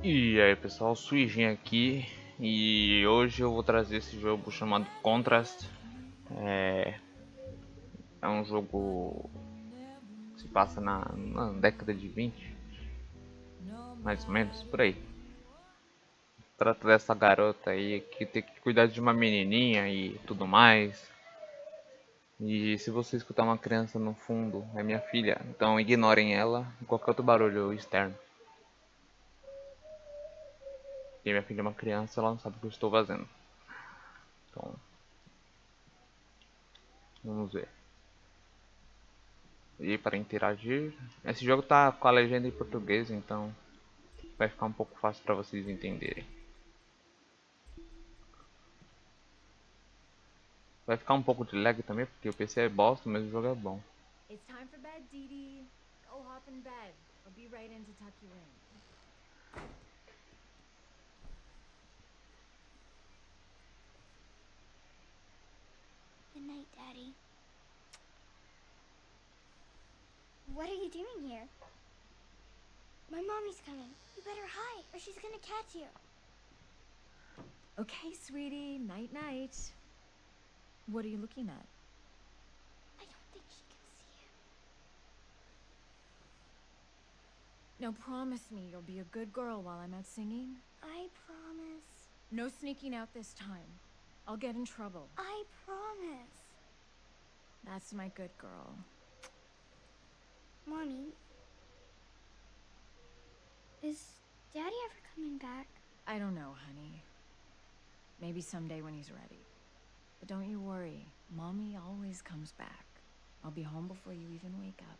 E aí pessoal, Suijin aqui e hoje eu vou trazer esse jogo chamado Contrast. É, é um jogo que se passa na, na década de 20, mais ou menos, por aí. Trata dessa garota aí que tem que cuidar de uma menininha e tudo mais. E se você escutar uma criança no fundo, é minha filha, então ignorem ela e qualquer outro barulho externo. E minha filha é uma criança, ela não sabe o que eu estou fazendo. Então, vamos ver. E para interagir, esse jogo tá com a legenda em português, então vai ficar um pouco fácil para vocês entenderem. Vai ficar um pouco de lag também, porque o PC é bosta, mas o jogo é bom. It's time for bed, Dee. Go hop in bed. I'll be right in to tuck you in. Daddy. What are you doing here? My mommy's coming. You better hide, or she's gonna catch you. Okay, sweetie. Night night. What are you looking at? I don't think she can see you. Now promise me you'll be a good girl while I'm out singing. I promise. No sneaking out this time. I'll get in trouble. I promise. That's my good girl. Mommy. Is Daddy ever coming back? I don't know, honey. Maybe someday when he's ready. But don't you worry. Mommy always comes back. I'll be home before you even wake up.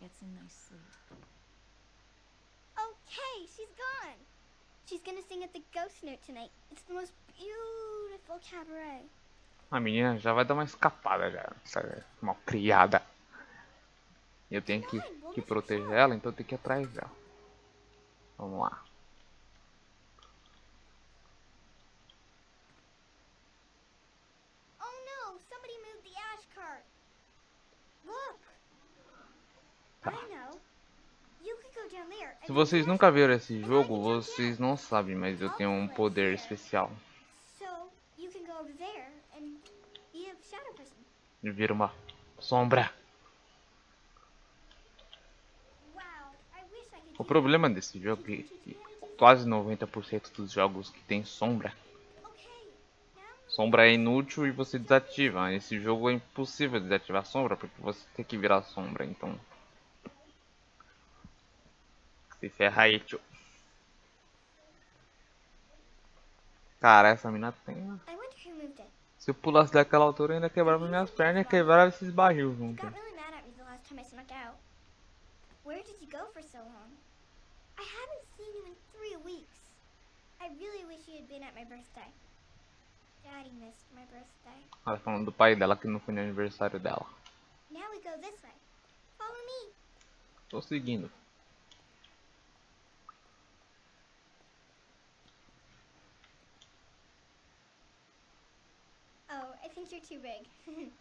Get some nice sleep. Okay, she's gone. She's gonna sing at the Ghost Note tonight. It's the most beautiful cabaret. A menina já vai dar uma escapada já, essa mal criada. Eu tenho que, que proteger ela, então eu tenho que ir atrás dela. Vamos lá. Oh there. Se vocês nunca viram esse jogo, vocês não sabem, mas eu tenho um poder especial. Person. De vir uma sombra. O problema desse jogo é que quase 90% dos jogos que tem sombra, sombra é inútil e você desativa. Esse jogo é impossível desativar sombra porque você tem que virar sombra, então. Se ferra aí, tio. Cara, essa mina tem. Se eu pulasse daquela altura, ainda quebrava minhas pernas e quebrava esses barril junto. got really mad at me the last time I snuck out. Where did you go for so long? I haven't seen you in three weeks. I really wish you had been at my birthday. Daddy missed my birthday. Ela falando do pai dela que não foi no aniversário dela. Now we go this way. Follow me. Tô seguindo. I think you're too big.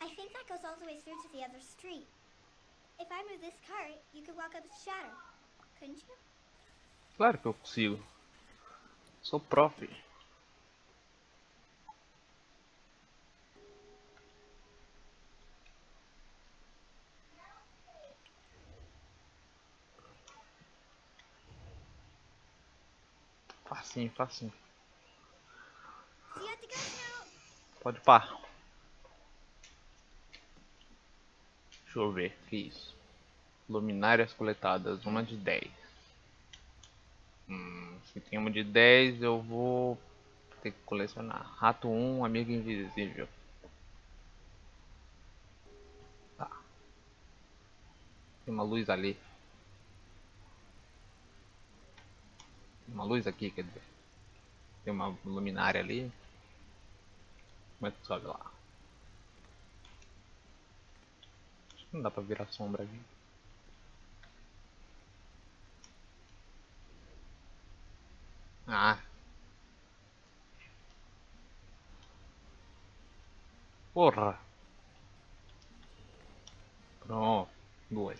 I think that goes all the way through to the other street. If I move this cart, you could walk up the shadow. Couldn't you? Claro que eu consigo. Sou prof. Facinho, facinho. Pode pá. Deixa eu ver, que isso? Luminárias coletadas, uma de 10. Hum, se tem uma de 10, eu vou ter que colecionar. Rato 1, amigo invisível. Tá. Tem uma luz ali. Uma luz aqui, quer dizer. Tem uma luminária ali. Como é que sobe lá? Acho que não dá pra virar sombra aqui. Ah. Porra. Pronto, duas.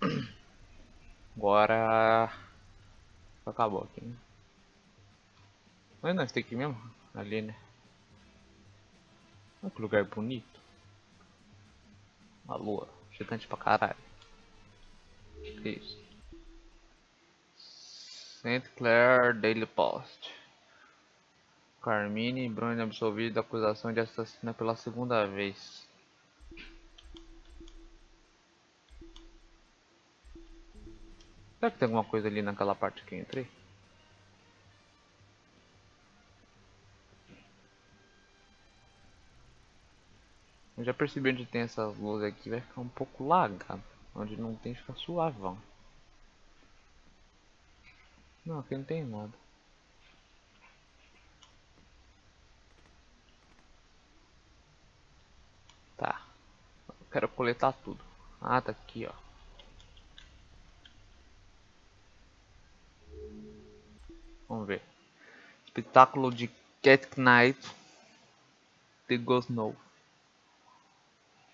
Agora acabou aqui, né? Mas não, tem aqui mesmo? Ali, né? Olha que lugar bonito. A lua, gigante pra caralho. Que isso? St. Clair Daily Post. Carmine Bruni absolvido da acusação de assassino pela segunda vez. Será que tem alguma coisa ali naquela parte que eu entrei? Eu já percebi onde tem essas luzes aqui, vai ficar um pouco lagado. Onde não tem, fica suavão. Não, aqui não tem nada. Tá. Eu quero coletar tudo. Ah, tá aqui, ó. Vamos ver. Espetáculo de Cat Knight. The Ghost Snow.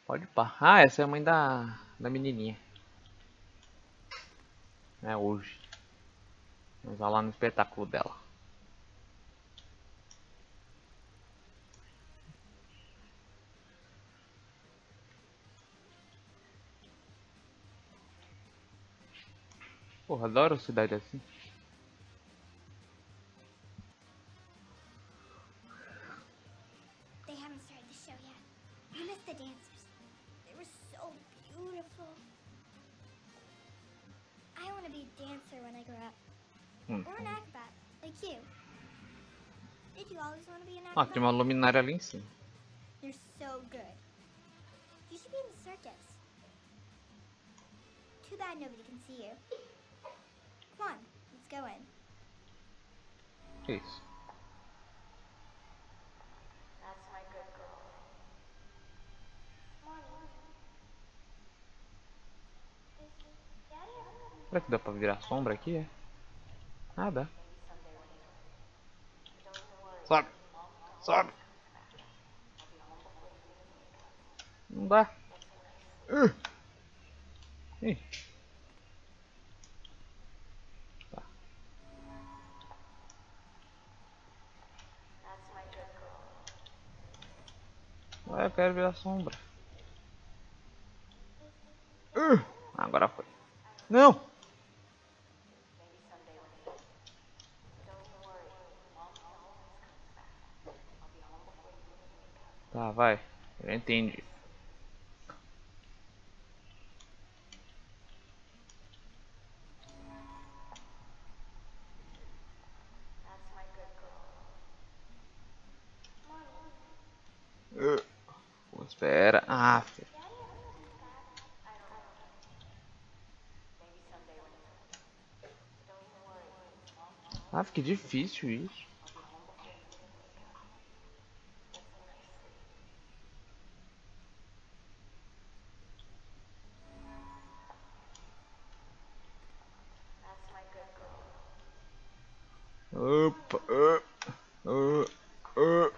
Pode pá. Ah, essa é a mãe da, da menininha. É hoje. Vamos lá no espetáculo dela. Porra, adoro cidade assim. Tem uma luminária ali em cima. You're so good. You should be in the circus. Too bad nobody can see you. Come on, let's go in. Que isso? That's my good girl. Será que dá pra virar sombra aqui? É? Ah, dá. Sobe! Sobe! Não dá. Uh. Ih. Tá. Ah, eu quero virar sombra. Uh. Agora foi. Não! Tá, vai. Eu entendi. Espera. Ah, filho. Ah, que difícil isso. Opa, uh, uh, uh.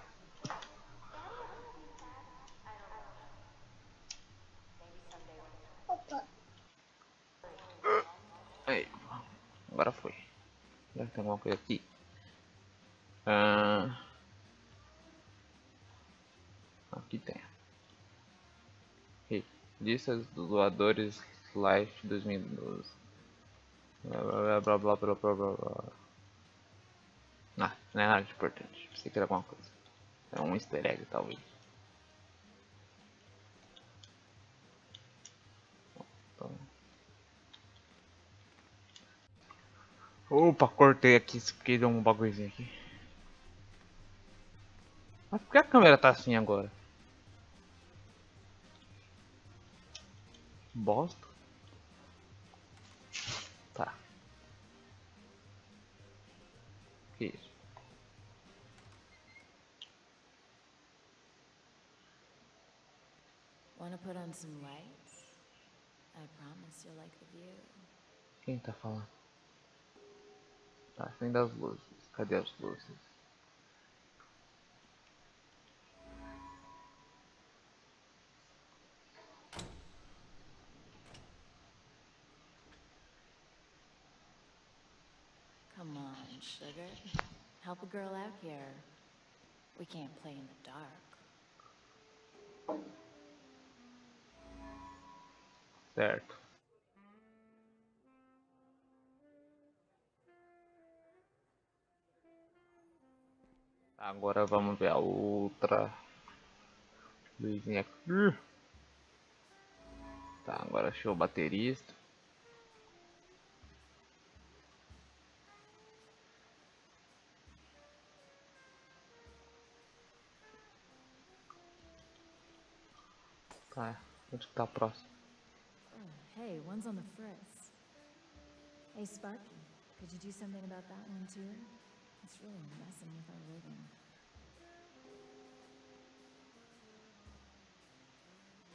Aí, agora foi. Será que tem alguma coisa aqui? Ah, aqui tem. Hey, lista dos doadores Life 2012. Blá blá blá blá blá blá blá. Ah, não é nada de importante. Pensei que era alguma coisa. É um easter egg, talvez. Opa, cortei aqui, porque deu um bagulhozinho aqui. Mas por que a câmera tá assim agora? Bosta. Tá. Que isso? Want to put on some lights? I promise you'll like the view. Quem tá falando? Tá, acende as luzes. Cadê as luzes? Sugar. Help a girl out here. We can't play in the dark. Certo. Agora vamos ver a outra luzinha aqui. Tá, agora achei o baterista. Tá, onde que tá a próxima? Oh, hey, one's on the fritz. Hey, Sparky, could you do something about that one too? It's really messing with our rhythm.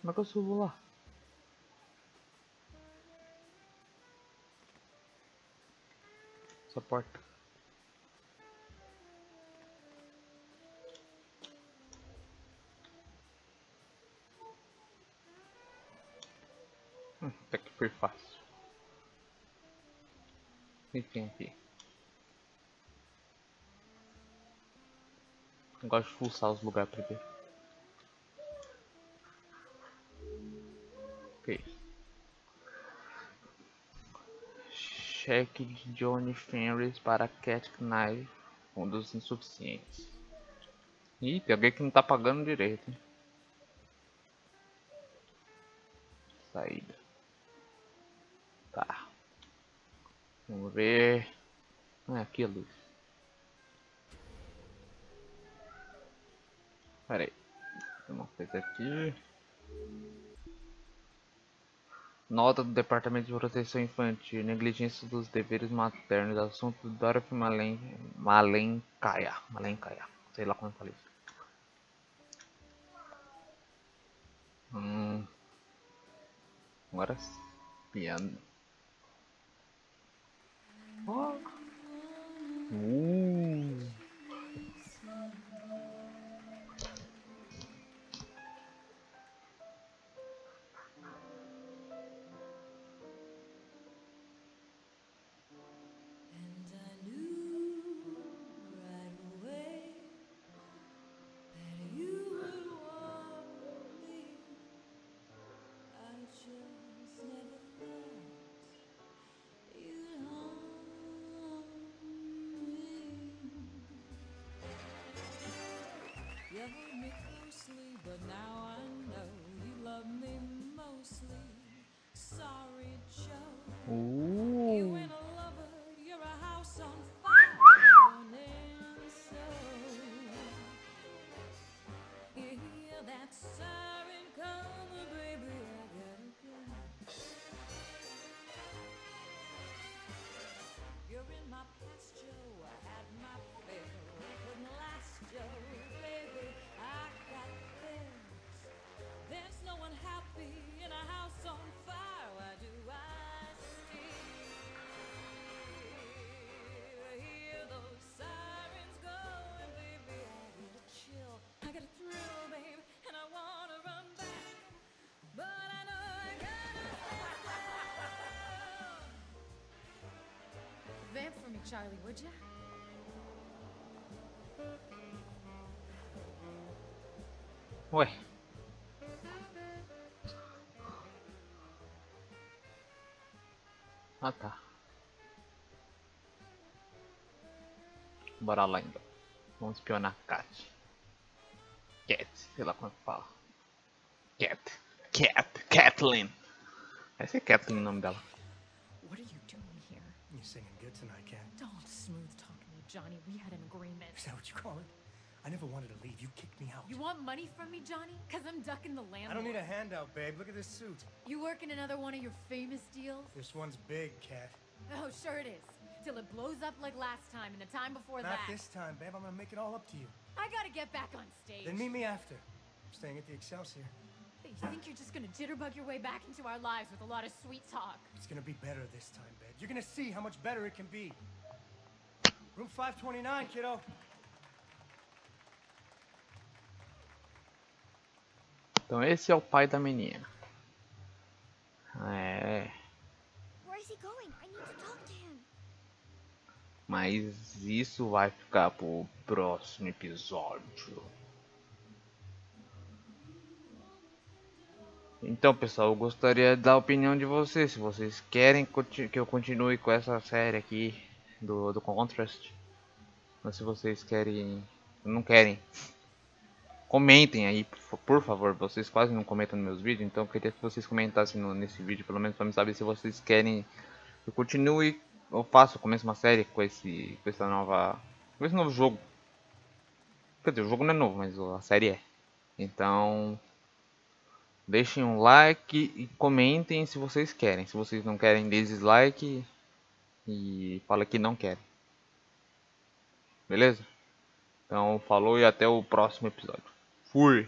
Como é que eu subo lá? Essa porta. Foi fácil. Que tem aqui? Eu gosto de fuçar os lugares primeiro. Ok. Cheque de Johnny Fenris para Cat Knife, dos insuficientes. Ih, tem alguém que não tá pagando direito. Hein? Saída. Vamos ver. Ah, aqui a luz. Pera aí. Tem uma coisa aqui. Nota do Departamento de Proteção Infantil. Negligência dos deveres maternos. Assunto do Dorothy Malen... Malenkaya. Malenkaya. Sei lá como eu falei isso. Hum. Agora. Piano. Oh. Uh. Charlie, would ya? Ué. Ah tá. Bora lá então. Vamos espionar a Cat. Cat, sei lá como é que fala. Cat. Cat. Kathleen. Vai ser Kathleen o nome dela. What are you doing here? You're singing Johnny. We had an agreement. Is that what you call it? I never wanted to leave. You kicked me out. You want money from me, Johnny? Cause I'm ducking the landlord. I don't need a handout, babe. Look at this suit. You working another one of your famous deals? This one's big, Cat. Oh, sure it is. Till it blows up like last time and the time before Not that. Not this time, babe. I'm gonna make it all up to you. I gotta get back on stage. Then meet me after. I'm staying at the Excelsior. You think you're just gonna jitterbug your way back into our lives with a lot of sweet talk? It's gonna be better this time, babe. You're gonna see how much better it can be. Room 529, kiddo. Então esse é o pai da menina. É. Where is he going? I need to talk to him. Mas isso vai ficar pro próximo episódio. Então, pessoal, eu gostaria da opinião de vocês. Se vocês querem que eu continue com essa série aqui do, do Contrast. Ou se vocês querem. Não querem. Comentem aí, por favor. Vocês quase não comentam nos meus vídeos. Então eu queria que vocês comentassem no, nesse vídeo, pelo menos para me saber se vocês querem que eu continue. Eu faço, começo uma série com esse. com essa nova. com esse novo jogo. Quer dizer, o jogo não é novo, mas a série é. Então. Deixem um like e comentem se vocês querem. Se vocês não querem, dê dislike e fala que não querem. Beleza? Então, falou e até o próximo episódio. Fui!